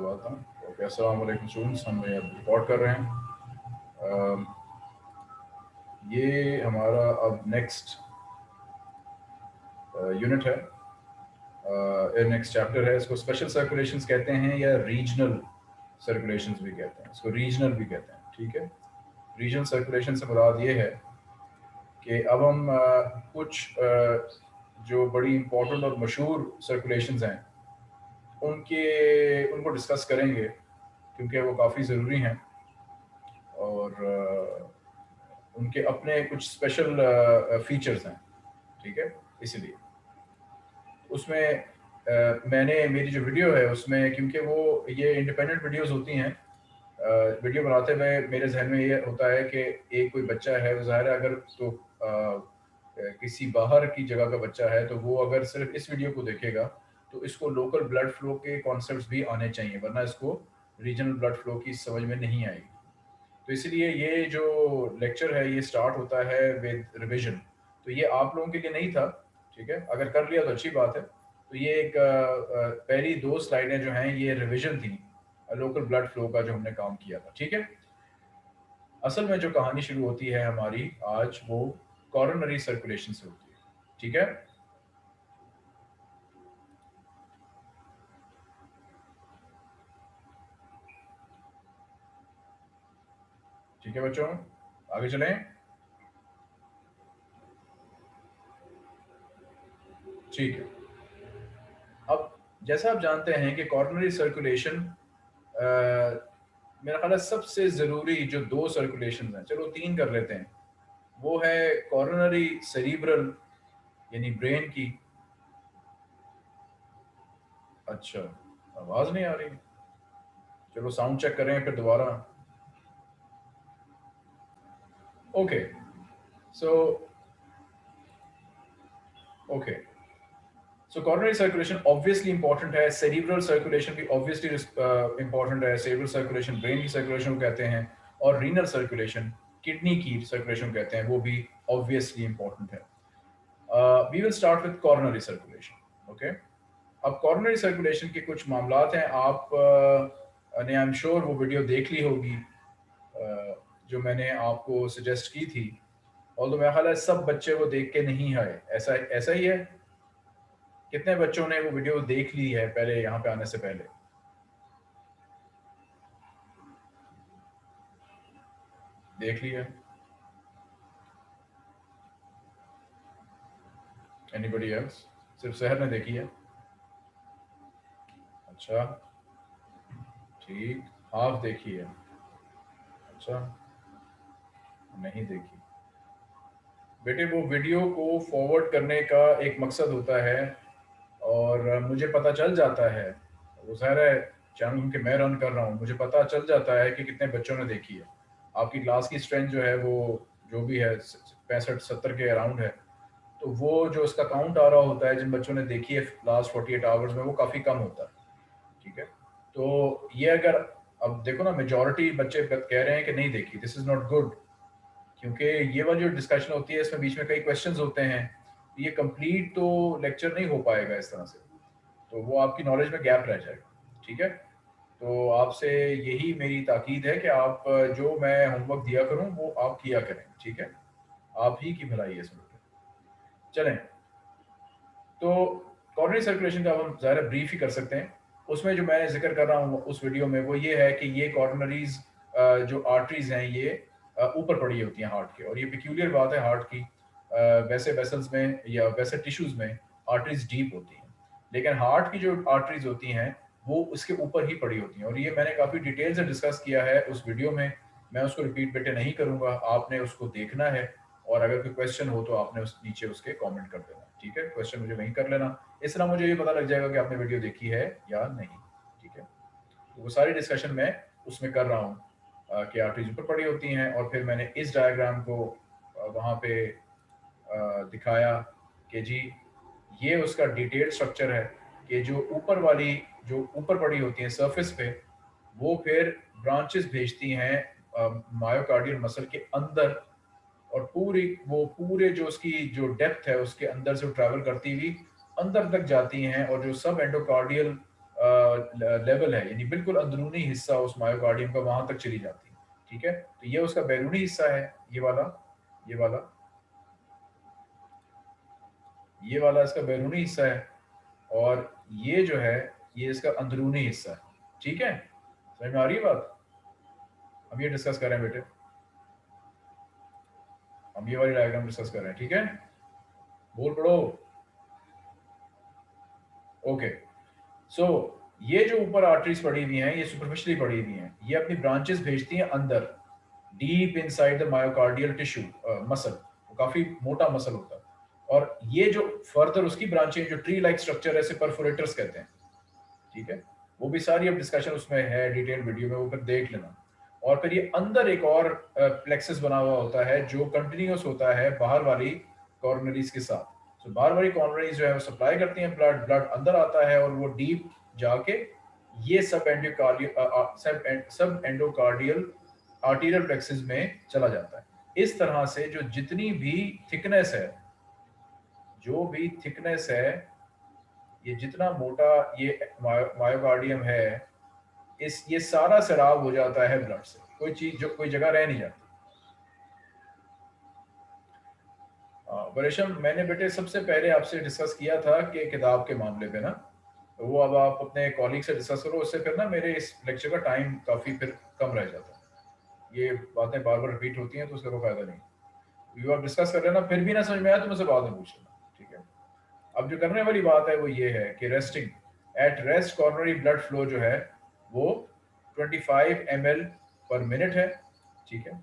दबाता हूँ ओके वालेकुम स्टूडेंट्स हम रिकॉर्ड कर रहे हैं। ये हमारा अब नेक्स्ट यूनिट है। नेक्स्ट चैप्टर है। इसको स्पेशल सर्कुलेशंस कहते हैं या रीजनल सर्कुलेशंस भी कहते हैं। इसको रीजनल भी कहते हैं, ठीक है? रीजनल सर्कुलेशन से मुराद ये है कि अब हम कुछ जो बड़ी इंपॉर्टेंट और मशहूर सर्कुलेशंस हैं उनके उनको डिस्कस करेंगे क्योंकि वो काफ़ी ज़रूरी हैं। और उनके अपने कुछ स्पेशल फीचर्स हैं ठीक है? इसीलिए। उसमें मैंने मेरी जो वीडियो है उसमें क्योंकि वो ये इंडिपेंडेंट वीडियोस होती हैं वीडियो बनाते हुए मेरे जहन में ये होता है कि एक कोई बच्चा है वो ज़ाहिर है अगर तो आ, किसी बाहर की जगह का बच्चा है तो वो अगर सिर्फ़ इस वीडियो को देखेगा तो इसको लोकल ब्लड फ्लो के कॉन्सेप्ट भी आने चाहिए, वरना इसको रीजनल ब्लड फ्लो की समझ में नहीं आएगी। तो इसलिए ये जो लेक्चर है, ये स्टार्ट होता है विद रिविजन तो ये आप लोगों के लिए नहीं था, ठीक है? अगर कर लिया तो अच्छी बात है। तो ये एक पहली दो स्लाइडें जो हैं, ये रिविजन थी लोकल ब्लड फ्लो का जो हमने काम किया था, ठीक है? असल में जो कहानी शुरू होती है हमारी, आज वो कॉरोनरी सर्कुलेशन से होती है, ठीक है? ठीक है बच्चों? आगे चलें। ठीक है। अब जैसा आप जानते हैं कि कॉर्नरी सर्कुलेशन मेरा ख्याल सबसे ज़रूरी जो दो सर्कुलेशन हैं, चलो तीन कर लेते हैं। वो है कॉर्नरी सेरिब्रल यानी ब्रेन की। अच्छा आवाज़ नहीं आ रही। चलो साउंड चेक करें फिर दोबारा। Okay. So, okay. So coronary circulation obviously important है cerebral circulation भी obviously uh, important है cerebral circulation brain की circulation को कहते हैं और renal circulation kidney की circulation कहते हैं वो भी obviously important है uh, we will start with coronary circulation okay अब coronary circulation के कुछ मामलात हैं आप uh, ने आई एम श्योर वो वीडियो देख ली होगी uh, जो मैंने आपको सजेस्ट की थी। और तो मेरा ख्याल है सब बच्चे वो देख के नहीं आए ऐसा ऐसा ही है? कितने बच्चों ने वो वीडियो देख ली है पहले, यहाँ पे आने से पहले? देख लिया एनीबडी एल्स सिर्फ़ शहर ने देखी है। अच्छा। ठीक हाफ़ देखी है। अच्छा। नहीं देखी। बेटे, वो वीडियो को फॉरवर्ड करने का एक मकसद होता है और मुझे पता चल जाता है। वो ज़ाहिर है चैनल के मैं रन कर रहा हूँ। मुझे पता चल जाता है कि कितने बच्चों ने देखी है। आपकी क्लास की स्ट्रेंथ जो है, वो जो भी है पैंसठ, सत्तर के अराउंड है। तो वो जो उसका काउंट आ रहा होता है, जिन बच्चों ने देखी है लास्ट फोर्टी एट आवर्स में, वो काफ़ी कम होता है। ठीक है? तो ये अगर, अब देखो ना मेजोरिटी बच्चे कह रहे हैं कि नहीं देखी। दिस इज़ नॉट गुड क्योंकि ये वाली जो डिस्कशन होती है, इसमें बीच में कई क्वेश्चंस होते हैं। ये कंप्लीट तो लेक्चर नहीं हो पाएगा इस तरह से। तो वो आपकी नॉलेज में गैप रह जाएगा, ठीक है? तो आपसे यही मेरी ताकीद है कि आप, जो मैं होमवर्क दिया करूँ, वो आप किया करें, ठीक है? आप ही की भलाई है इसमें चलें। तो कॉर्नरी सर्कुलेशन का हम ज़ाहिर ब्रीफ ही कर सकते हैं। उसमें जो मैं ज़िक्र कर रहा हूँ उस वीडियो में, वो ये है कि ये कॉर्नरीज जो आर्टरीज हैं, ये ऊपर पड़ी होती हैं हार्ट के। और ये पिक्यूलियर बात है हार्ट की। वैसे वेसल्स में या वैसे टिश्यूज में आर्टरीज डीप होती हैं। लेकिन हार्ट की जो आर्टरीज होती हैं, वो उसके ऊपर ही पड़ी होती हैं। और ये मैंने काफ़ी डिटेल से डिस्कस किया है उस वीडियो में। मैं उसको रिपीट बेटे नहीं करूँगा। आपने उसको देखना है। और अगर कोई क्वेश्चन हो तो आपने उस नीचे उसके कमेंट कर देना। ठीक है? क्वेश्चन मुझे वहीं कर लेना। इस तरह मुझे ये पता लग जाएगा कि आपने वीडियो देखी है या नहीं। ठीक है? तो वो सारी डिस्कशन मैं उसमें कर रहा हूँ। की आर्टरीज ऊपर पड़ी होती हैं और फिर मैंने इस डायग्राम को वहाँ पे दिखाया कि जी, ये उसका डिटेल स्ट्रक्चर है कि जो ऊपर वाली, जो ऊपर पड़ी होती हैं सरफेस पे, वो फिर ब्रांचेस भेजती हैं मायोकार्डियल मसल के अंदर और पूरी, वो पूरे जो उसकी, जो डेप्थ है उसके अंदर से ट्रैवल करती हुई अंदर तक जाती हैं और जो सब एंडोकार्डियल लेवल है, यानी बिल्कुल अंदरूनी हिस्सा उस मायोकार्डियम का वहाँ तक चली जाती है, ठीक है? तो ये उसका बैरूनी हिस्सा है, ये वाला ये वाला ये वाला इसका बैरूनी हिस्सा है, और ये जो है, ये इसका अंदरूनी हिस्सा है, ठीक है? समझ में आ रही है बात? हम ये डिस्कस कर रहे हैं बेटे। हम ये वाली डायग्राम डिस्कस कर रहे हैं, ठीक है? बोल पड़ो ओके सो ये जो ऊपर आर्टरीज पड़ी हुई हैं ये सुपरफिशियली पड़ी हुई हैं ये अपनी ब्रांचेस भेजती हैं अंदर deep inside the myocardial tissue muscle वो काफ़ी मोटा मसल होता है। और ये जो फर्दर उसकी ब्रांचें जो ट्री लाइक स्ट्रक्चर है परफोरेटर्स कहते हैं। ठीक है? वो भी सारी अब डिस्कशन उसमें है डिटेल वीडियो में वो फिर देख लेना। और फिर ये अंदर एक और प्लेक्सस बना हुआ होता है जो कंटिन्यूस होता है बाहर वाली कॉर्नरीज के साथ। तो so, बाहर वाली कॉर्नरीज जो है वो सप्लाई करती हैं ब्लड ब्लड अंदर आता है और वो डीप जाके ये सब एंडोकार्डियल सब सब एंडोकार्डियल आर्टीरियल प्लेक्सिस में चला जाता है। इस तरह से जो जितनी भी थिकनेस है, जो भी थिकनेस है, ये जितना मोटा ये मायोकार्डियम है, इस, ये सारा सराब हो जाता है ब्लड से। कोई चीज़, जो कोई जगह रह नहीं जाती। बरेशम मैंने बेटे सबसे पहले आपसे डिस्कस किया था कि किताब के मामले पे ना। तो वो अब आप अपने कॉलीग से डिस्कस करो उससे फिर ना मेरे इस लेक्चर का टाइम काफ़ी फिर कम रह जाता है। ये बातें बार बार रिपीट होती हैं तो उसका कोई फ़ायदा नहीं। यू आप डिस्कस कर लेना फिर भी ना समझ में आया तो मुझसे बाद में पूछ लेना ठीक है? अब जो करने वाली बात है वो ये है कि resting at rest coronary blood flow जो है वो 25 फाइव पर मिनट है ठीक है?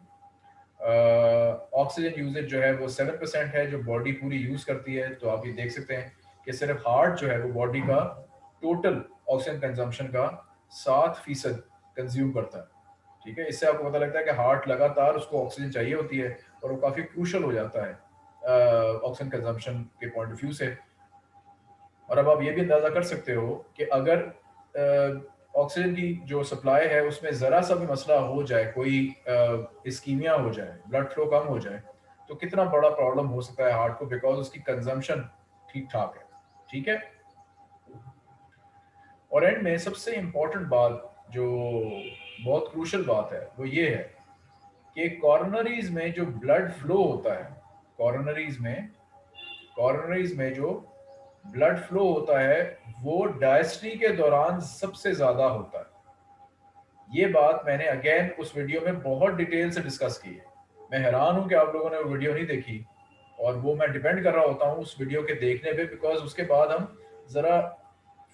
ऑक्सीजन uh, यूजेज जो है वो सेवन परसेंट है जो बॉडी पूरी यूज़ करती है तो आप ये देख सकते हैं कि सिर्फ़ हार्ट जो है वो बॉडी का टोटल ऑक्सीजन कंजम्पशन का सात फ़ीसद कंज्यूम करता है। ठीक है? इससे आपको पता लगता है कि हार्ट लगातार उसको ऑक्सीजन चाहिए होती है और वो काफ़ी क्रूशल हो जाता है ऑक्सीजन कंजम्पशन के पॉइंट ऑफ़ व्यू से। और अब आप ये भी अंदाज़ा कर सकते हो कि अगर ऑक्सीजन की जो सप्लाई है उसमें ज़रा सा भी मसला हो जाए, कोई स्कीमिया हो जाए ब्लड फ्लो कम हो जाए तो कितना बड़ा प्रॉब्लम हो सकता है हार्ट को बिकॉज़ उसकी कंजम्पशन ठीक ठाक है। ठीक है? और एंड में सबसे इम्पोर्टेंट बात जो बहुत क्रूशल बात है, वो ये है कि कॉर्नरीज में जो ब्लड फ्लो होता है कॉर्नरीज में कॉर्नरीज में जो ब्लड फ्लो होता है, वो डायस्ट्री के दौरान सबसे ज़्यादा होता है। ये बात मैंने अगेन उस वीडियो में बहुत डिटेल से डिस्कस की है। मैं हैरान हूँ कि आप लोगों ने वो वीडियो नहीं देखी और वो मैं डिपेंड कर रहा होता हूँ उस वीडियो के देखने पे बिकॉज़ उसके बाद हम जरा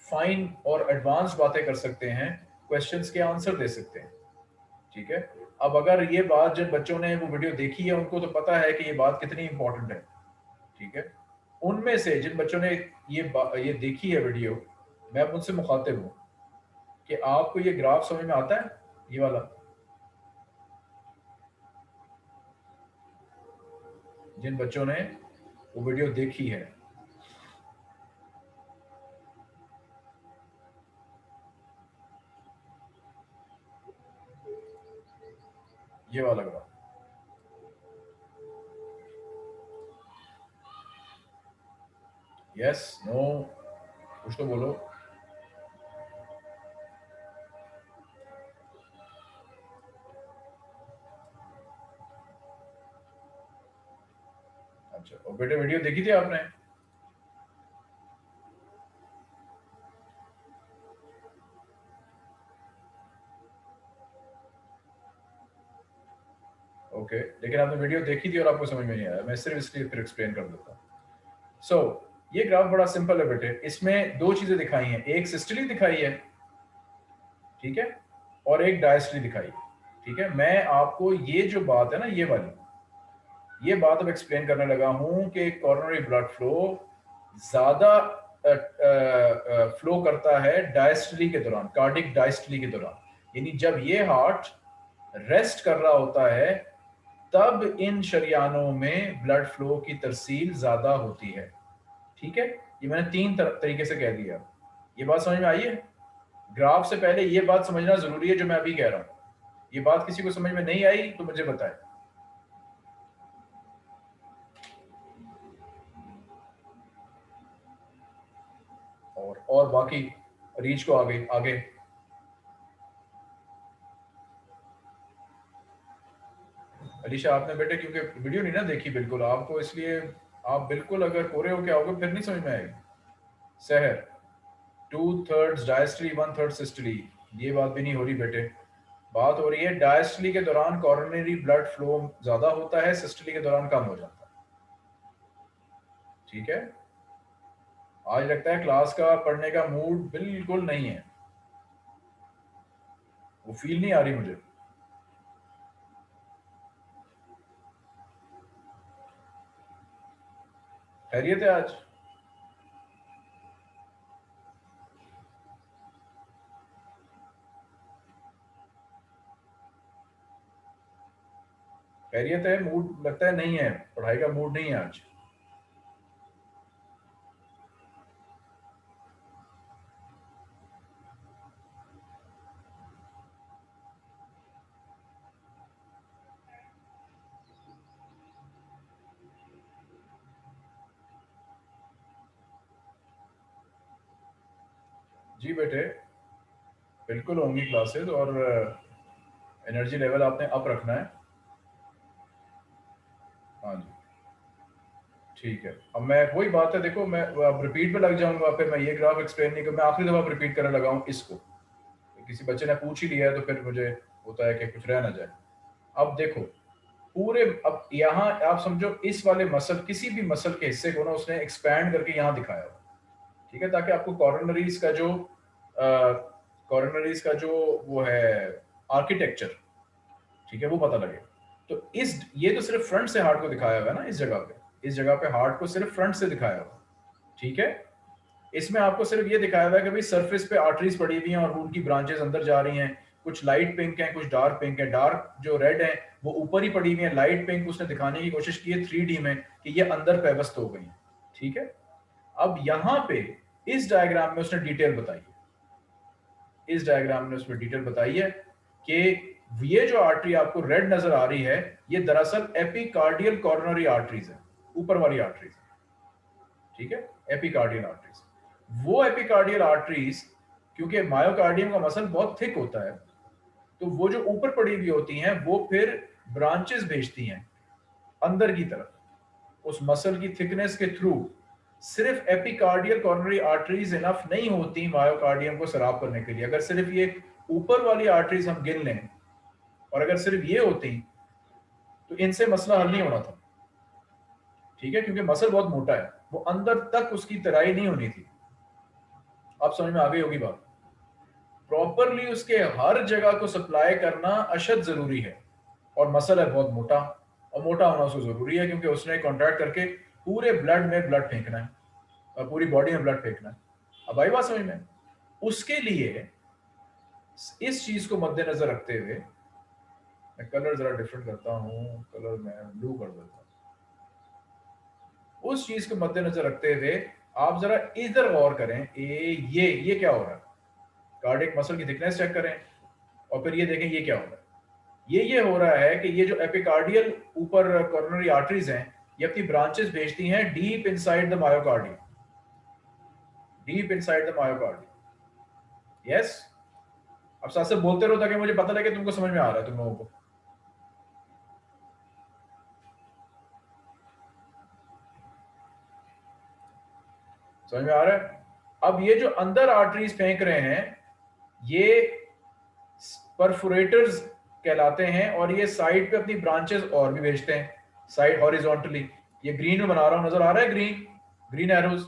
फाइन और एडवांस बातें कर सकते हैं क्वेश्चंस के आंसर दे सकते हैं। ठीक है? अब अगर ये बात जिन बच्चों ने वो वीडियो देखी है, उनको तो पता है कि ये बात कितनी इंपॉर्टेंट है। ठीक है? उनमें से जिन बच्चों ने ये ये देखी है वीडियो मैं उनसे मुखातिब हूँ कि आपको ये ग्राफ समझ में आता है? ये वाला। जिन बच्चों ने वो वीडियो देखी है ये वाला ग्राफ यस नो कुछ तो बोलो। अच्छा और बेटे वीडियो देखी थी आपने? ओके लेकिन आपने वीडियो देखी थी और आपको समझ में नहीं आया। मैं सिर्फ़ इसलिए फिर एक्सप्लेन कर देता सो ये ग्राफ बड़ा सिंपल है बेटे। इसमें दो चीज़ें दिखाई हैं। एक सिस्टली दिखाई है, ठीक है? और एक डायस्टली दिखाई ठीक है? मैं आपको ये जो बात है ना, ये वाली, ये बात अब एक्सप्लेन करने लगा हूँ कि कॉर्नरी ब्लड फ्लो ज़्यादा फ्लो करता है डायस्टली के दौरान कार्डिक डायस्टली के दौरान। यानी जब ये हार्ट रेस्ट कर रहा होता है तब इन शरियानों में ब्लड फ्लो की तरसील ज़्यादा होती है। ठीक है? ये मैंने तीन तर, तरीके से कह दिया। ये बात समझ में आई है? ग्राफ से पहले ये बात समझना ज़रूरी है जो मैं अभी कह रहा हूँ। ये बात किसी को समझ में नहीं आई तो मुझे बताए। और और बाकी रीच को आगे आगे। अलीशा, आपने बेटे, क्योंकि वीडियो नहीं ना देखी बिल्कुल। आपको इसलिए, आप बिल्कुल अगर कोरे होके आओगे, फिर नहीं समझ में आएगी। सहर two thirds diastole one third systole ये बात भी नहीं हो रही बेटे। बात हो रही है डायस्टली के दौरान कॉरोनरी ब्लड फ्लो ज़्यादा होता है सिस्टली के दौरान कम हो जाता है। ठीक है? आज लगता है क्लास का पढ़ने का मूड बिल्कुल नहीं है। वो फील नहीं आ रही मुझे। खैरियत है आज? खैरियत है, मूड लगता है नहीं है, पढ़ाई का मूड नहीं है आज। जी बेटे, बिल्कुल होंगी क्लासेस और एनर्जी लेवल आपने अप रखना है। हाँ जी। ठीक है। अब मैं, वही बात है, देखो, मैं अब रिपीट पे लग जाऊँगा, फिर मैं ये ग्राफ एक्सप्लेन नहीं कर, मैं आखिरी दफ़ा रिपीट करने लगा हूँ इसको। किसी बच्चे ने पूछ ही लिया है तो फिर मुझे होता है कि कुछ रह ना जाए। अब देखो, पूरे, अब यहाँ आप समझो, इस वाले मसल किसी भी मसल के हिस्से को ना उसने एक्सपैंड करके यहाँ दिखाया हुआ ठीक है, ताकि आपको कॉर्नरीज का जो कॉर्नरीज का जो वो है आर्किटेक्चर ठीक है, वो पता लगे। तो इस, ये तो सिर्फ़ फ्रंट से हार्ट को दिखाया हुआ है ना, इस जगह पे। इस जगह पे हार्ट को सिर्फ़ फ्रंट से दिखाया हुआ ठीक है? इसमें आपको सिर्फ़ ये दिखाया हुआ है कि भाई सरफेस पे आर्टरीज पड़ी हुई हैं और उनकी ब्रांचेस अंदर जा रही हैं। कुछ लाइट पिंक है, कुछ डार्क पिंक है। डार्क जो रेड है, वो ऊपर ही पड़ी हुई है। लाइट पिंक उसने दिखाने की कोशिश की है थ्री में, कि ये अंदर पेवस्त हो गई ठीक है? अब यहाँ पे इस डायग्राम में उसने डिटेल बताई इस डायग्राम में उसमें डिटेल बताई है कि ये जो आर्टरी आपको रेड नज़र आ रही है, ये दरअसल एपिकार्डियल कॉर्नरी आर्टरीज है, ऊपर वाली आर्टरीज ठीक है? एपिकार्डियल आर्टरीज वो एपिकार्डियल आर्टरीज क्योंकि मायोकार्डियम का मसल बहुत थिक होता है तो वो जो ऊपर पड़ी हुई होती हैं, वो फिर ब्रांचेस भेजती हैं, अंदर की तरफ़, उस मसल की थिकनेस के थ्रू सिर्फ़ एपिकार्डियल कॉर्नरी आर्टरीज इनफ नहीं होती मायोकार्डियम को सराब करने के लिए। अगर सिर्फ़ ये ऊपर वाली आर्टरीज हम गिन लें, और अगर सिर्फ़ ये होती तो इनसे मसला हल नहीं होना था। ठीक है? क्योंकि मसल बहुत मोटा है। वो अंदर तक उसकी तराई नहीं होनी थी। आप समझ में आ गई होगी बात? प्रॉपरली उसके हर जगह को सप्लाई करना अशद ज़रूरी है। और मसल है बहुत मोटा, और मोटा होना उसको ज़रूरी है, क्योंकि उसने कॉन्ट्रैक्ट करके पूरे ब्लड में ब्लड फेंकना है और पूरी बॉडी में ब्लड फेंकना है। अब आई बात समझ में? उसके लिए इस चीज़ को मद्देनजर रखते हुए मैं कलर जरा डिफरेंट करता हूँ कलर मैं ब्लू कर देता हूँ। उस चीज़ को मद्देनजर रखते हुए आप जरा इधर गौर करें, ए, ये ये क्या हो रहा है? कार्डिक मसल की थिकनेस चेक करें और फिर ये देखें ये क्या हो रहा है। ये ये हो रहा है कि ये जो एपिकार्डियल ऊपर कॉर्नरी आर्टरीज हैं ये अपनी ब्रांचेस भेजती हैं deep inside the myocardium deep inside the myocardium yes अब साथ से बोलते रहो ताकि मुझे पता लगे तुमको समझ में आ रहा है तुम लोगों को। समझ में आ रहा है? अब ये जो अंदर आर्टरीज फेंक रहे हैं, ये परफोरेटर्स कहलाते हैं और ये साइड पे अपनी ब्रांचेस और भी भेजते हैं। साइड हॉरिजॉन्टली ये ग्रीन में बना रहा हूँ, नज़र आ रहा है ग्रीन ग्रीन एरोज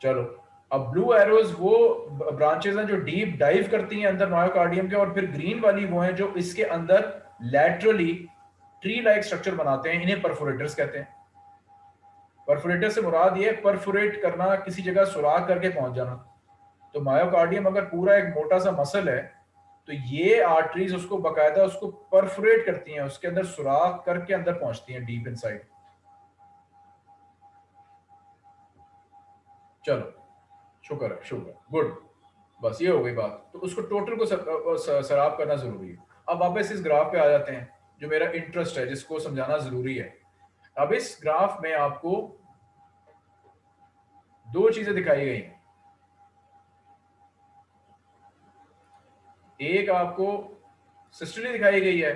चलो, अब ब्लू एरोज वो ब्रांचेस हैं जो डीप डाइव करती हैं अंदर मायोकार्डियम के, और फिर ग्रीन वाली वो हैं जो इसके अंदर लैटरली ट्री लाइक स्ट्रक्चर बनाते हैं, इन्हें परफोरेटर्स कहते हैं। परफोरेटर से मुराद ये परफोरेट करना, किसी जगह सुराख करके पहुँच जाना। तो मायोकार्डियम अगर पूरा एक मोटा सा मसल है तो ये आर्टरीज उसको बकायदा उसको परफोरेट करती हैं, उसके अंदर सुराख करके अंदर पहुँचती हैं डीप इनसाइड चलो, शुक्र है, शुक्र गुड बस ये हो गई बात। तो उसको टोटल को सराब करना ज़रूरी है। अब वापस इस ग्राफ पे आ जाते हैं, जो मेरा इंटरेस्ट है, जिसको समझाना ज़रूरी है। अब इस ग्राफ में आपको दो चीज़ें दिखाई गई हैं। एक आपको सिस्टली दिखाई गई है,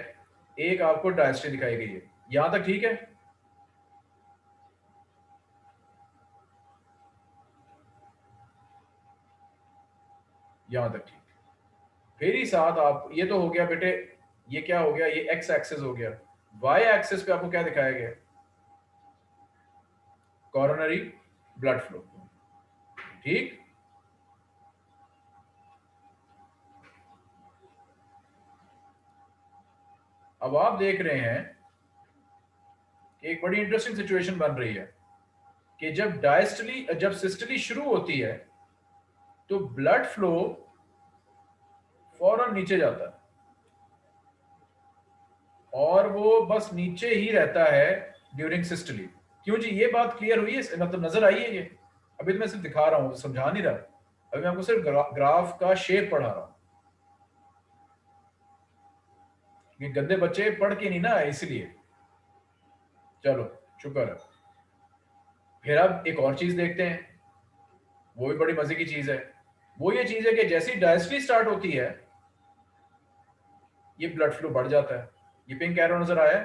एक आपको डायस्टली दिखाई गई है। यहाँ तक ठीक है? यहाँ तक ठीक। फिर ही साथ आप, ये तो हो गया बेटे, ये क्या हो गया? ये एक्स एक्सेस हो गया। वाई एक्सेस पे आपको क्या दिखाया गया? कॉरोनरी ब्लड फ्लो ठीक? अब आप देख रहे हैं कि एक बड़ी इंटरेस्टिंग सिचुएशन बन रही है कि जब डायस्टली जब सिस्टली शुरू होती है तो ब्लड फ्लो फ़ौरन नीचे जाता है। और वो बस नीचे ही रहता है ड्यूरिंग सिस्टली क्यों जी? ये बात क्लियर हुई है? मतलब नज़र आई है ये? अभी तो मैं सिर्फ़ दिखा रहा हूँ समझा नहीं रहा। अभी मैं आपको सिर्फ़ ग्रा, ग्राफ का शेप पढ़ा रहा हूँ। ये गंदे बच्चे पढ़ के नहीं ना इसलिए। चलो, शुक्र है। फिर अब एक और चीज़ देखते हैं। वो भी बड़ी मज़े की चीज़ है। वो ये चीज़ है कि जैसी डायस्ट्री स्टार्ट होती है, ये ब्लड फ्लो बढ़ जाता है। ये पिंक एरो नज़र आया।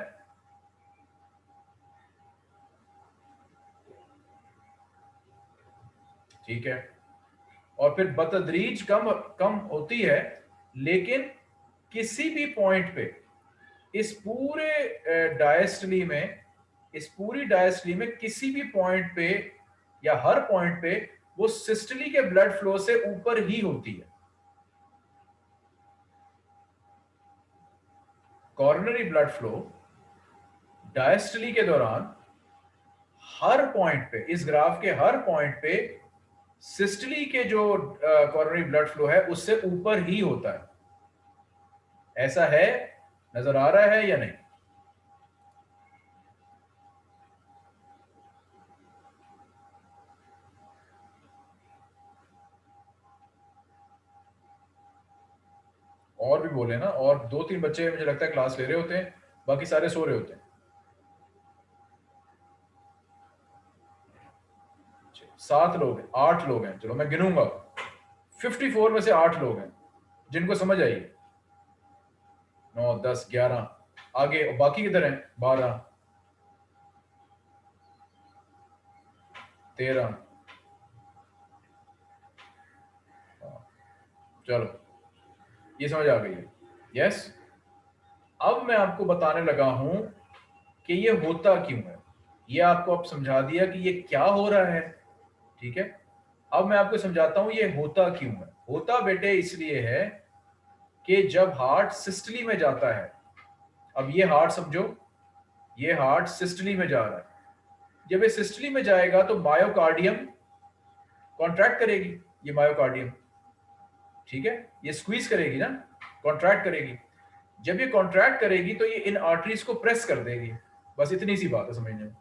ठीक है। और फिर बतदरीज कम कम होती है, लेकिन किसी भी पॉइंट पे इस पूरे डायस्टली में, इस पूरी डायस्टली में किसी भी पॉइंट पे या हर पॉइंट पे वो सिस्टली के ब्लड फ्लो से ऊपर ही होती है। कॉर्नरी ब्लड फ्लो डायस्टली के दौरान हर पॉइंट पे, इस ग्राफ के हर पॉइंट पे सिस्टली के जो कॉर्नरी ब्लड फ्लो है, उससे ऊपर ही होता है। ऐसा है नज़र आ रहा है या नहीं? और भी बोले ना, और दो तीन बच्चे मुझे लगता है क्लास ले रहे होते हैं, बाकी सारे सो रहे होते हैं। सात लोग हैं, आठ लोग हैं, चलो मैं गिनूँगा। फिफ्टी फोर में से आठ लोग हैं, जिनको समझ आई नौ, दस, ग्यारह। आगे, और बाकी किधर है? बारह। तेरह। चलो, ये समझ आ गई है। यस अब मैं आपको बताने लगा हूँ कि ये होता क्यों है। ये आपको अब समझा दिया कि ये क्या हो रहा है। ठीक है? अब मैं आपको समझाता हूँ ये होता क्यों है। होता बेटे इसलिए है कि जब हार्ट सिस्टली में जाता है, अब ये हार्ट समझो, ये हार्ट सिस्टली में जा रहा है। जब ये सिस्टली में जाएगा तो मायोकार्डियम कॉन्ट्रैक्ट करेगी, ये मायोकार्डियम, ठीक है? ये स्क्वीज करेगी ना कॉन्ट्रैक्ट करेगी। जब ये कॉन्ट्रैक्ट करेगी तो ये इन आर्टरीज को प्रेस कर देगी। बस इतनी सी बात है, समझने में।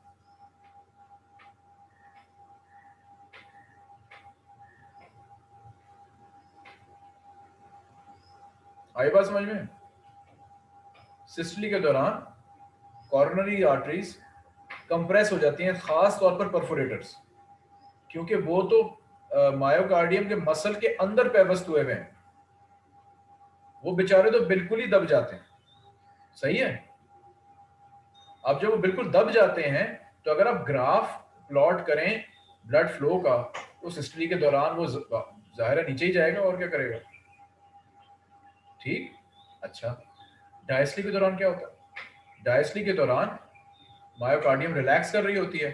आई बात समझ में? सिस्टली के दौरान कॉर्नरी आर्टरीज कंप्रेस हो जाती हैं, खास तौर पर परफोरेटर्स क्योंकि वो तो मायोकार्डियम के मसल के अंदर पैवस्त हुए हुए हैं। वो बेचारे तो बिल्कुल ही दब जाते हैं। सही है? अब जब वो बिल्कुल दब जाते हैं तो अगर आप ग्राफ प्लॉट करें ब्लड फ्लो का तो सिस्टली के दौरान वो ज़ाहिर नीचे ही जाएगा और क्या करेगा? ठीक? अच्छा। डायस्ली के दौरान क्या होता है? डायस्ली के दौरान मायोकार्डियम रिलैक्स कर रही होती है।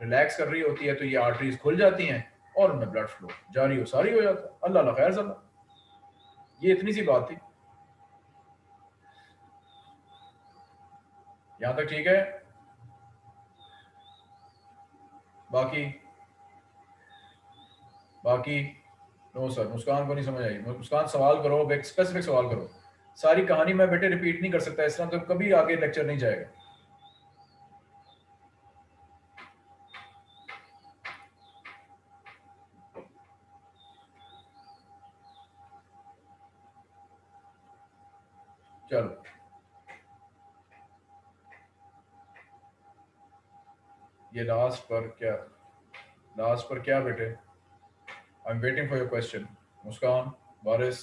रिलैक्स कर रही होती है तो ये आर्टरीज खुल जाती हैं और उनमें ब्लड फ्लो जारी हो, सारी हो जाता है। अल्लाह खैर सल्ला ये इतनी सी बात थी। यहाँ तक ठीक है? बाकी? बाकी? नो सर मुस्कान को नहीं समझ आई। मुस्कान, सवाल करो स्पेसिफिक सवाल करो। सारी कहानी मैं बेटे रिपीट नहीं कर सकता, इस तरह तो कभी आगे लेक्चर नहीं जाएगा। चलो। ये लास्ट पर क्या लास्ट पर क्या बेटे? Am waiting for your question Muskan बारिस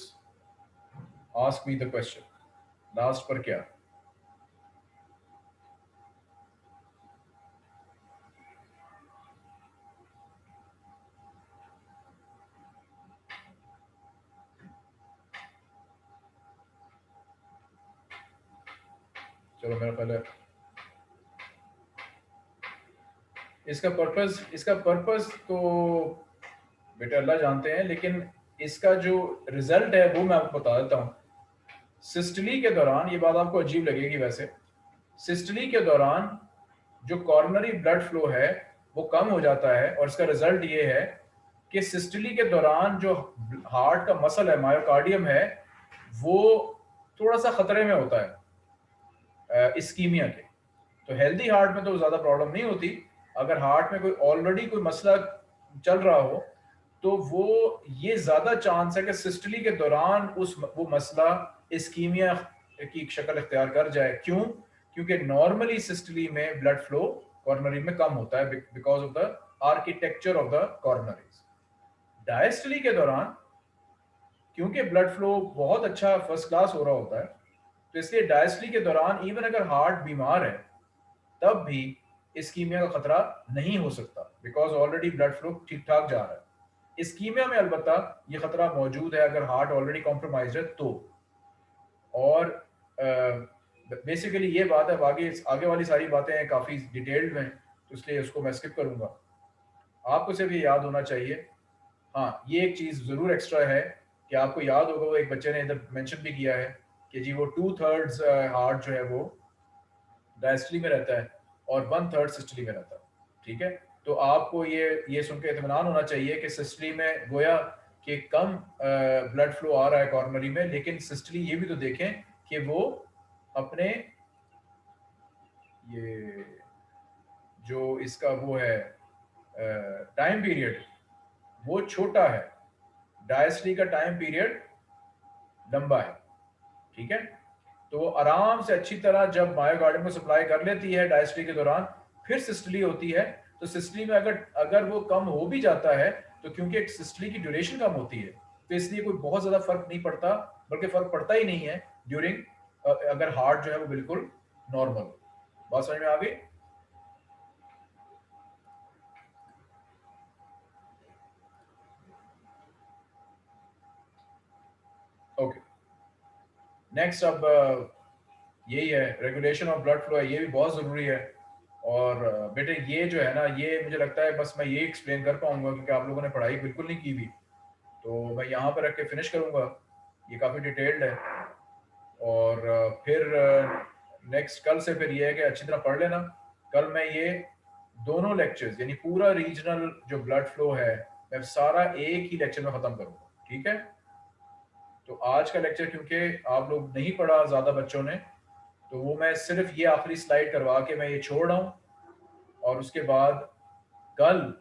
ask me the question last पर क्या चलो, मेरा है। इसका पर्पस इसका पर्पस तो बेटा अल्लाह जानते हैं, लेकिन इसका जो रिज़ल्ट है वो मैं आपको बता देता हूँ। सिस्टली के दौरान, ये बात आपको अजीब लगेगी वैसे सिस्टली के दौरान जो कॉर्नरी ब्लड फ्लो है, वो कम हो जाता है और इसका रिज़ल्ट ये है कि सिस्टली के दौरान जो हार्ट का मसल है मायोकार्डियम है, वो थोड़ा सा खतरे में होता है इस्कीमिया के। तो हेल्दी हार्ट में तो ज़्यादा प्रॉब्लम नहीं होती। अगर हार्ट में कोई ऑलरेडी कोई मसला चल रहा हो तो वो ये ज़्यादा चांस है कि सिस्टली के दौरान उस वो मसला इसकीमिया की शक्ल इख्तियार कर जाए। क्यों? क्योंकि नॉर्मली सिस्टली में ब्लड फ्लो कॉर्नरी में कम होता है because of the architecture of the coronaries diastole के दौरान, क्योंकि ब्लड फ्लो बहुत अच्छा फ़र्स्ट क्लास हो रहा होता है तो इसलिए डायस्टली के दौरान इवन अगर हार्ट बीमार है, तब भी इसकीमिया का खतरा नहीं हो सकता बिकॉज़ ऑलरेडी ब्लड फ्लो ठीक ठाक जा रहा है। इसकीमिया में अलबत्ता ये खतरा मौजूद है, अगर हार्ट ऑलरेडी कॉम्प्रोमाइज है तो। और बेसिकली ये बात है आगे आगे वाली सारी बातें काफ़ी डिटेल्ड में तो इसलिए उसको मैं स्किप करूँगा। आपको से भी याद होना चाहिए। हाँ ये एक चीज़ ज़रूर एक्स्ट्रा है कि आपको याद होगा, वो एक बच्चे ने इधर मेंशन भी किया है कि जी वो टू थर्ड्स हार्ट जो है वो डायस्टली में रहता है और वन थर्ड सिस्टली में रहता है, ठीक है? तो आपको ये ये सुन के इतमान होना चाहिए कि सिस्टली में गोया कि कम ब्लड फ्लो आ रहा है कॉर्नरी में, लेकिन सिस्टली ये भी तो देखें कि वो अपने ये जो इसका वो है टाइम पीरियड वो छोटा है। डायस्टली का टाइम पीरियड लंबा है, ठीक है? तो आराम से अच्छी तरह जब मायोकार्डियम को सप्लाई कर लेती है डायस्ट्री के दौरान, फिर सिस्टली होती है तो सिस्टली में अगर अगर वो कम हो भी जाता है तो क्योंकि एक सिस्टली की ड्यूरेशन कम होती है तो इसलिए कोई बहुत ज़्यादा फ़र्क नहीं पड़ता, बल्कि फ़र्क पड़ता ही नहीं है ड्यूरिंग अगर हार्ट जो है वो बिल्कुल नॉर्मल बात समझ में आ गई? ओके नेक्स्ट अब यही है रेगुलेशन ऑफ़ ब्लड फ्लो है, ये भी बहुत ज़रूरी है। और बेटे ये जो है ना, ये मुझे लगता है बस मैं ये एक्सप्लेन कर पाऊँगा क्योंकि आप लोगों ने पढ़ाई बिल्कुल नहीं की भी। तो मैं यहाँ पर रख के फिनिश करूँगा। ये काफ़ी डिटेल्ड है। और फिर नेक्स्ट कल से फिर ये है कि अच्छी तरह पढ़ लेना। कल मैं ये दोनों लेक्चर्स यानी पूरा रीजनल जो ब्लड फ्लो है, मैं सारा एक ही लेक्चर में ख़त्म करूँगा। ठीक है? तो आज का लेक्चर क्योंकि आप लोग नहीं पढ़ा ज़्यादा बच्चों ने तो वो मैं सिर्फ़ ये आखिरी स्लाइड करवा के मैं ये छोड़ रहा हूँ। और उसके बाद कल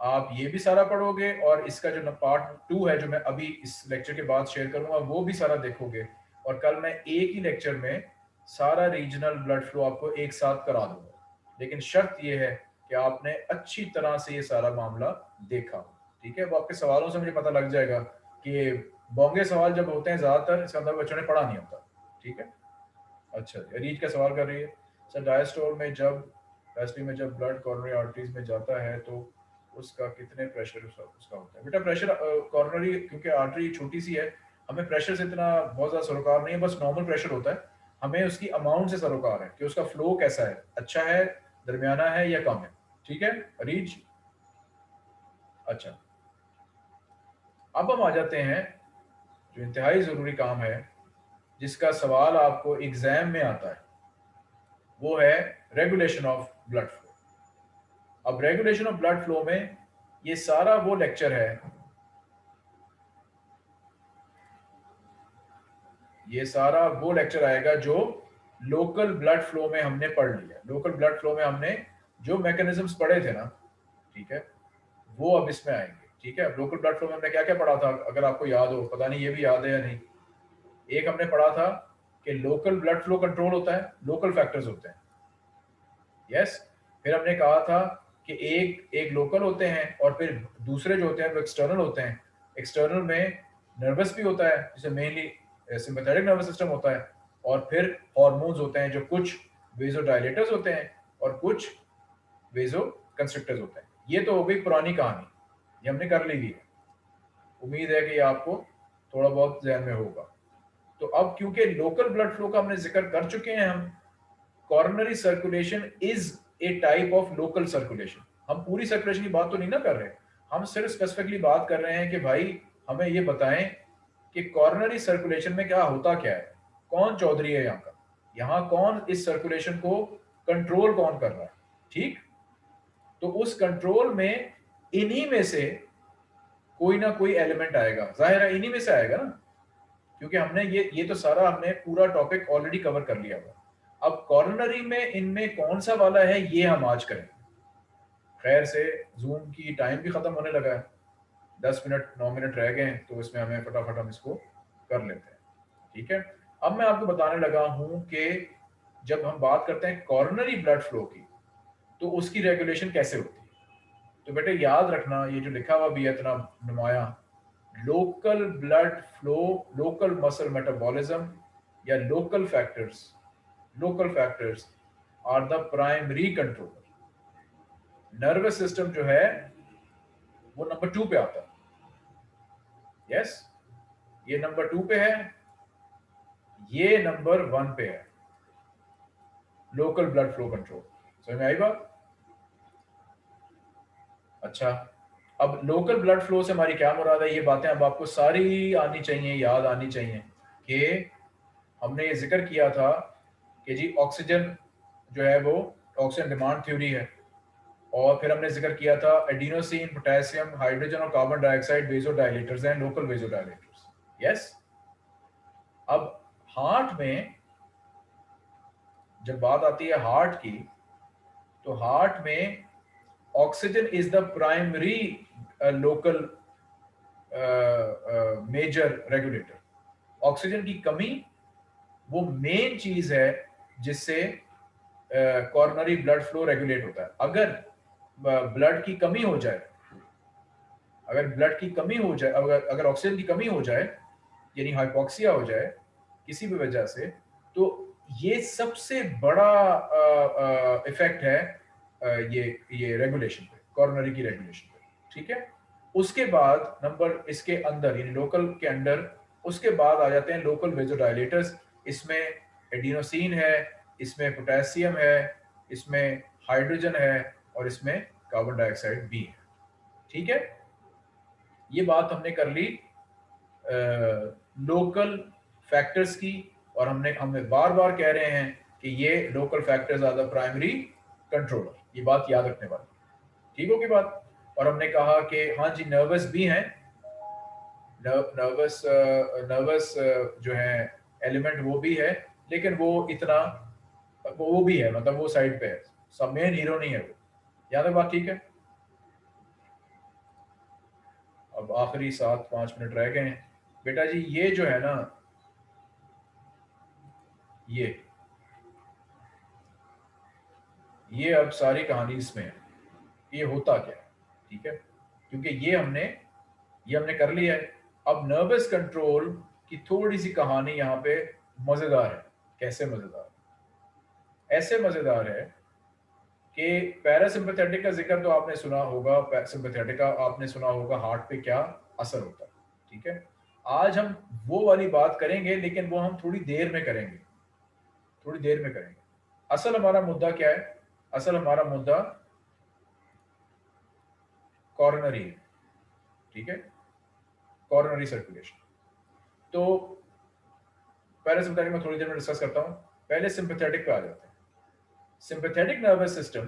आप ये भी सारा पढ़ोगे और इसका जो पार्ट टू है, जो मैं अभी इस लेक्चर के बाद शेयर करूँगा, वो भी सारा देखोगे। और कल मैं एक ही लेक्चर में सारा रीजनल ब्लड फ्लो आपको एक साथ करा दूँगा। लेकिन शर्त ये है कि आपने अच्छी तरह से ये सारा मामला देखा। ठीक है? वो आपके सवालों से मुझे पता लग जाएगा कि बोंगे सवाल जब होते हैं, ज़्यादातर इसका मतलब बच्चों ने पढ़ा नहीं होता। ठीक है? अच्छा रीच का सवाल कर रही है सर डायस्टोल में जब डायस्ट्री में जब ब्लड कॉर्नरी आर्टरीज में जाता है तो उसका कितने प्रेशर उसका, होता है? बेटा प्रेशर कॉर्नरी क्योंकि आर्टरी छोटी सी है हमें प्रेशर से इतना बहुत ज़्यादा सरोकार नहीं है बस नॉर्मल प्रेशर होता है। हमें उसकी अमाउंट से सरोकार है कि उसका फ्लो कैसा है अच्छा है दरमियाना है या कम है। ठीक है? रीच अच्छा। अब हम आ जाते हैं जो इंतहाई ज़रूरी काम है जिसका सवाल आपको एग्ज़ाम में आता है, वो है रेगुलेशन ऑफ़ ब्लड फ्लो अब रेगुलेशन ऑफ़ ब्लड फ्लो में ये सारा वो लेक्चर है, ये सारा वो लेक्चर आएगा जो लोकल ब्लड फ्लो में हमने पढ़ लिया लोकल ब्लड फ्लो में हमने जो मैकेनिज्म्स पढ़े थे ना, ठीक है, वो अब इसमें आएँगे, ठीक है। लोकल ब्लड फ्लो में हमने क्या क्या पढ़ा था, अगर आपको याद हो, पता नहीं ये भी याद है या नहीं। एक हमने पढ़ा था कि लोकल ब्लड फ्लो कंट्रोल होता है लोकल फैक्टर्स होते हैं। Yes yes? फिर हमने कहा था कि एक एक लोकल होते हैं और फिर दूसरे जो होते हैं, वो एक्सटर्नल होते हैं। एक्सटर्नल में नर्वस भी होता है, जिसे मेनली सिंपैथेटिक नर्वस सिस्टम होता है। और फिर हॉर्मोन्स होते हैं, जो कुछ वेजोडाइलेटर्स होते हैं और कुछ वेजो कंस्ट्रक्टर्स होते हैं। ये तो हो गई पुरानी कहानी। ये हमने कर ली हुई है। उम्मीद है कि आपको थोड़ा बहुत जहन में होगा। तो अब क्योंकि लोकल ब्लड फ्लो का हमने ज़िक्र कर चुके हैं हम coronary circulation is a type of local circulation हम पूरी सर्कुलेशन की बात तो नहीं ना कर रहे। हम सिर्फ़ स्पेसिफिकली बात कर रहे हैं कि भाई, हमें ये बताएँ कि कॉर्नरी सर्कुलेशन में क्या होता क्या है। कौन चौधरी है यहाँ का? यहाँ कौन इस सर्कुलेशन को कंट्रोल कौन कर रहा है? ठीक? तो उस कंट्रोल में इन्हीं में से कोई ना कोई एलिमेंट आएगा। ज़ाहिर है इन्हीं में से आएगा ना। क्योंकि हमने ये ये तो सारा हमने पूरा टॉपिक ऑलरेडी कवर कर लिया हुआ। अब कॉर्नरी में, इनमें कौन सा वाला है, ये हम आज करेंगे। खैर से जूम की टाइम भी खत्म होने लगा है। दस मिनट, नौ मिनट रह गए तो इसमें हमें फटाफट हम इसको कर लेते हैं। ठीक है? अब मैं आपको बताने लगा हूँ कि जब हम बात करते हैं कॉर्नरी ब्लड फ्लो की तो उसकी रेगुलेशन कैसे होती है? तो बेटे याद रखना, ये जो लिखा हुआ भी है, इतना नुमाया local blood flow local muscle metabolism या local factors local factors are the primary controller nervous system जो है, वो नंबर टू पे आता है। यस ये नंबर टू पे है, ये नंबर वन पे है। लोकल ब्लड फ्लो कंट्रोल समझ में आई बात? अच्छा। अब लोकल ब्लड फ्लो से हमारी क्या मुराद है? ये बातें अब आपको सारी आनी चाहिए, याद आनी चाहिए कि हमने ये ज़िक्र किया था कि जी ऑक्सीजन जो है वो ऑक्सीजन डिमांड थ्योरी है। और फिर हमने ज़िक्र किया था एडिनोसिन पोटेशियम हाइड्रोजन और कार्बन डाइऑक्साइड वेजो डायलेटर्स हैं लोकल वेजो डायलेटर्स यस अब हार्ट में जब बात आती है हार्ट की तो हार्ट में oxygen is the primary local major regulator oxygen की कमी वो मेन चीज़ है जिससे कॉर्नरी ब्लड फ्लो रेगुलेट होता है। अगर ब्लड की कमी हो जाए, अगर ब्लड की कमी हो जाए, अगर अगर ऑक्सीजन की कमी हो जाए, यानी हाइपोक्सिया हो जाए, किसी भी वजह से तो ये सबसे बड़ा इफ़ेक्ट है ये ये रेगुलेशन पे कॉर्नरी की रेगुलेशन पे ठीक है? उसके बाद नंबर इसके अंदर यानी लोकल के अंदर उसके बाद आ जाते हैं लोकल वेजोडाइलेटर्स इसमें एडिनोसिन है इसमें पोटेशियम है इसमें हाइड्रोजन है और इसमें कार्बन डाइऑक्साइड भी है ठीक है? ये बात हमने कर ली आ, लोकल फैक्टर्स की और हमने हमें बार बार कह रहे हैं कि ये local factors are the primary controller ये बात याद रखने वाली ठीक होगी बात? और हमने कहा कि हाँ जी नर्वस भी हैं। नर्वस नर्वस जो है एलिमेंट वो भी है, लेकिन वो इतना, वो भी है मतलब वो साइड पे है। सब मेन हीरो नहीं है वो। याद है बात ठीक है? अब आखिरी सात, पाँच मिनट रह गए हैं। बेटा जी, ये जो है ना, ये ये अब सारी कहानी इसमें है। ये होता क्या है? ठीक है? क्योंकि ये हमने ये हमने कर लिया है। अब नर्वस कंट्रोल की थोड़ी सी कहानी यहाँ पे मज़ेदार है। कैसे मज़ेदार? ऐसे मज़ेदार है कि पैरासिम्पथेटिक का ज़िक्र तो आपने सुना होगा सिंपथेटिक का आपने सुना होगा हार्ट पे क्या असर होता है। ठीक है? आज हम वो वाली बात करेंगे, लेकिन वो हम थोड़ी देर में करेंगे। थोड़ी देर में करेंगे। असल हमारा मुद्दा क्या है? असल हमारा मुद्दा कॉर्नरी है, ठीक है? कॉर्नरी सर्कुलेशन तो पहले पैरासिम्पथेटिक में थोड़ी देर में डिस्कस करता हूँ। पहले सिंपथेटिक पे आ जाते हैं। सिंपथेटिक नर्वस सिस्टम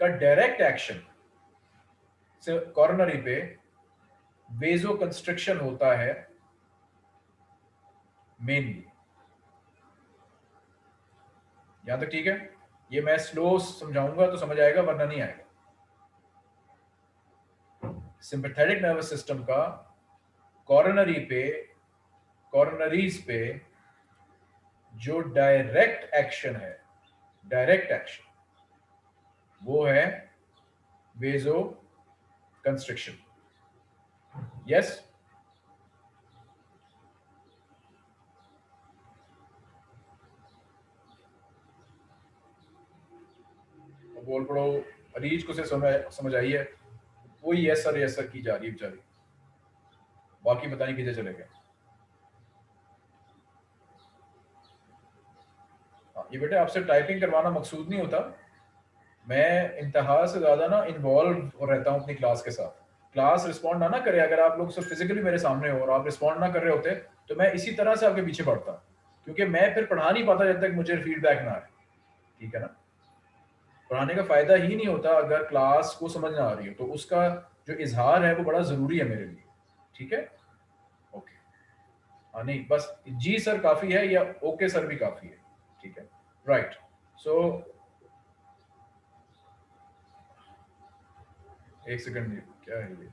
का डायरेक्ट एक्शन कॉर्नरी पे वेजो कंस्ट्रक्शन होता है मेनली यहाँ तक ठीक है? ये मैं स्लो समझाऊँगा तो समझ आएगा, वरना नहीं आएगा। सिंपथेटिक नर्वस सिस्टम का कॉर्नरी पे कॉर्नरीज पे जो डायरेक्ट एक्शन है डायरेक्ट एक्शन वो है वेजो कंस्ट्रक्शन यस बोल पड़ो अरीज को से समझ समझ आई है। वही यस सर यस की जा रही है बेचारी। बाकी पता नहीं किधर चले गए। हाँ, ये बेटे आपसे टाइपिंग करवाना मकसूद नहीं होता। मैं इंतहा से ज़्यादा ना इन्वॉल्व रहता हूँ अपनी क्लास के साथ। क्लास रिस्पॉन्ड ना ना करे अगर आप लोग सिर्फ़ फिजिकली मेरे सामने हो और आप रिस्पॉन्ड ना कर रहे होते तो मैं इसी तरह से आपके पीछे पढ़ता क्योंकि मैं फिर पढ़ा नहीं पाता जब तक मुझे फीडबैक ना आए। ठीक है ना? पढ़ाने का फ़ायदा ही नहीं होता अगर क्लास को समझ ना आ रही हो। तो उसका जो इजहार है वो बड़ा ज़रूरी है मेरे लिए। ठीक है? ओके हाँ नहीं बस जी सर काफ़ी है या ओके सर भी काफ़ी है। ठीक है? राइट सो so, एक सेकंड क्या है ये?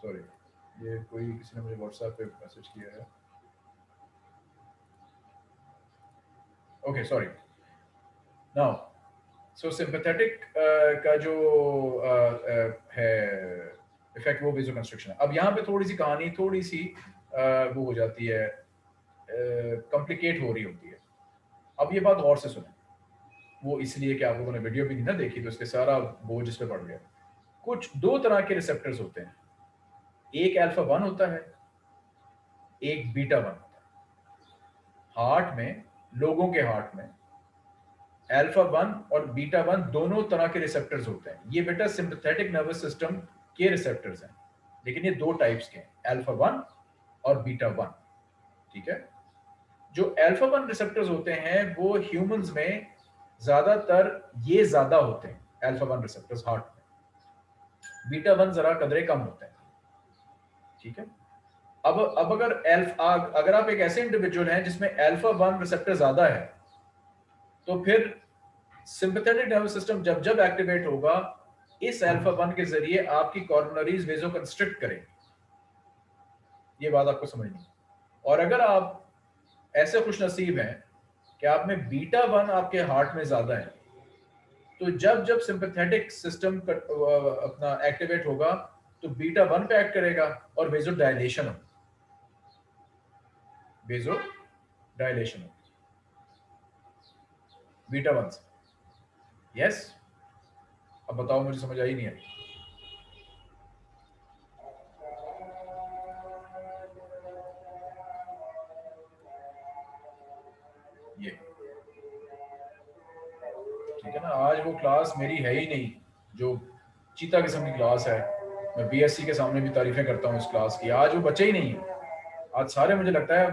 सॉरी ये कोई किसी ने मुझे व्हाट्सएप पे मैसेज किया है? Okay sorry now so sympathetic का जो uh, uh, है इफ़ेक्ट वो विजुअल कंस्ट्रक्शन अब यहाँ पे थोड़ी सी कहानी थोड़ी सी uh, वो हो जाती है कॉम्प्लिकेट uh, हो रही होती है। अब ये बात और से सुने। वो इसलिए कि आप लोगों ने वीडियो भी नहीं ना देखी तो इसके सारा बोझ इस पर पड़ गया। कुछ दो तरह के रिसेप्टर्स होते हैं। एक अल्फ़ा वन होता है एक बीटा वन होता है। हार्ट में लोगों के हार्ट में। अल्फ़ा वन और बीटा वन दोनों तरह के रिसेप्टर्स होते हैं। ये बेटा सिंपथेटिक नर्वस सिस्टम के रिसेप्टर्स हैं। लेकिन ये दो टाइप्स के हैं अल्फ़ा वन और बीटा वन ठीक है? जो अल्फ़ा वन रिसेप्टर्स होते हैं, वो ह्यूमंस में ज़्यादातर ये ज़्यादा होते हैं अल्फ़ा वन रिसेप्टर्स हार्ट में। बीटा वन जरा कदरे कम होते हैं। ठीक है? अब अब अगर एल्फा अगर आप एक ऐसे इंडिविजुअल हैं जिसमें एल्फा वन रिसेप्टर ज़्यादा है तो फिर सिंपथेटिक नर्वस सिस्टम जब जब एक्टिवेट होगा, इस अल्फ़ा वन के ज़रिए आपकी कॉर्नरीज वेजो कंस्ट्रिक्ट करेंगे। ये बात आपको समझनी और अगर आप ऐसे खुश नसीब हैं कि आप में बीटा वन आपके हार्ट में ज़्यादा है तो जब जब सिंपथेटिक सिस्टम अपना एक्टिवेट होगा तो बीटा वन पे एक्ट करेगा और वेजो डायलेशन होगा। बेजो डायलेशन बीटा वन से। यस अब बताओ, मुझे समझ आई नहीं आई। ठीक है ना? आज वो क्लास मेरी है ही नहीं, जो चीता किस्म की क्लास है। मैं बीएससी के सामने भी तारीफें करता हूँ इस क्लास की। आज वो बच्चे ही नहीं है। आज सारे मुझे लगता है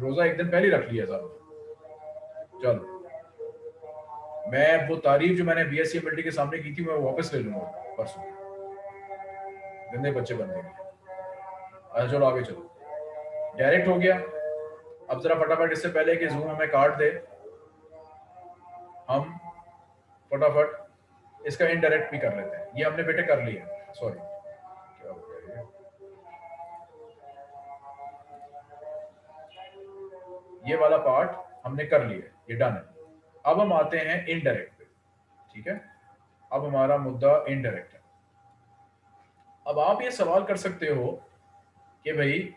रोजा एक दिन पहले रख लिया साहब चलो। मैं वो तारीफ़ जो मैंने बी एस के सामने की थी, मैं वापस ले लूँगा परसों। गंदे बच्चे बन गए। अच्छा चलो आगे चलो। डायरेक्ट हो गया। अब जरा फटाफट इससे पहले कि जूम हमें काट दे। हम फटाफट इसका इनडायरेक्ट भी कर लेते हैं। ये हमने बेटे कर लिया। सॉरी ये वाला पार्ट हमने कर लिया ये डन है। अब हम आते हैं इनडायरेक्ट पे, ठीक है? अब हमारा मुद्दा इनडायरेक्ट है। अब आप ये सवाल कर सकते हो कि भाई,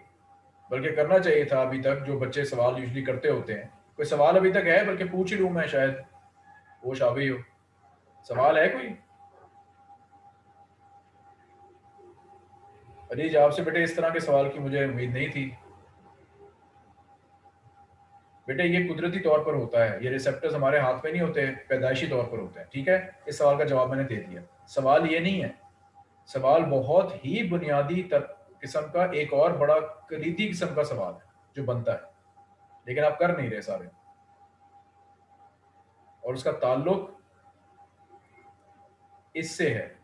बल्कि करना चाहिए था अभी तक, जो बच्चे सवाल यूजली करते होते हैं। कोई सवाल अभी तक है? बल्कि पूछ ही लू मैं शायद। वो शाबी हो। सवाल है कोई? अज़ीज़ आपसे बेटे इस तरह के सवाल की मुझे उम्मीद नहीं थी। बेटे, ये कुदरती तौर पर होता है। ये रिसेप्टर्स हमारे हाथ में नहीं होते, पैदाइशी तौर पर होते हैं, ठीक है? इस सवाल का जवाब मैंने दे दिया। सवाल ये नहीं है। सवाल बहुत ही बुनियादी किस्म का, एक और बड़ा कलीदी किस्म का सवाल है, जो बनता है। लेकिन आप कर नहीं रहे सारे। और उसका ताल्लुक इससे है।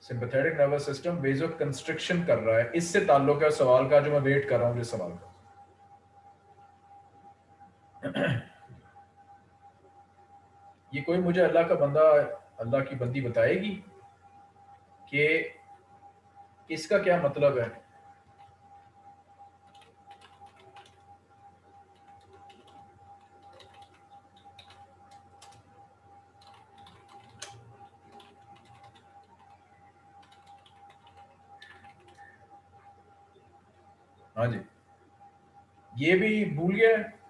Sympathetic nervous system vasoconstriction कर रहा है। इससे ताल्लुक है सवाल का जो मैं वेट कर रहा हूँ, जिस सवाल का। ये कोई मुझे अल्लाह का बंदा, अल्लाह की बंदी बताएगी कि इसका क्या मतलब है? हाँ जी। ये भी भूल गया है?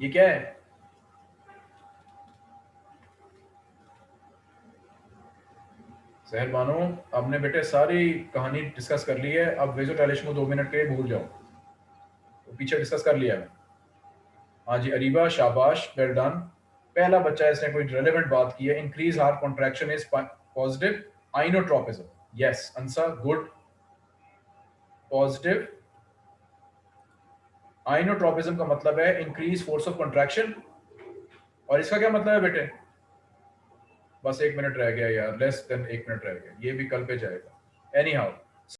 ये क्या है? सहर आपने बेटे सारी कहानी डिस्कस कर ली है, अब वेजो को दो मिनट के लिए भूल जाओ। तो पीछे डिस्कस कर लिया है। हाँ जी, अरीबा, शाबाश वेल डन पहला बच्चा इसने कोई रेलेवेंट बात की है increase heart contraction is positive inotropism yes answer good positive inotropism का मतलब है इंक्रीज फोर्स ऑफ़ कंट्रैक्शन और इसका क्या मतलब है बेटे? बस एक मिनट रह गया यार लेस देन एक मिनट रह गया। ये भी कल पे जाएगा। Any how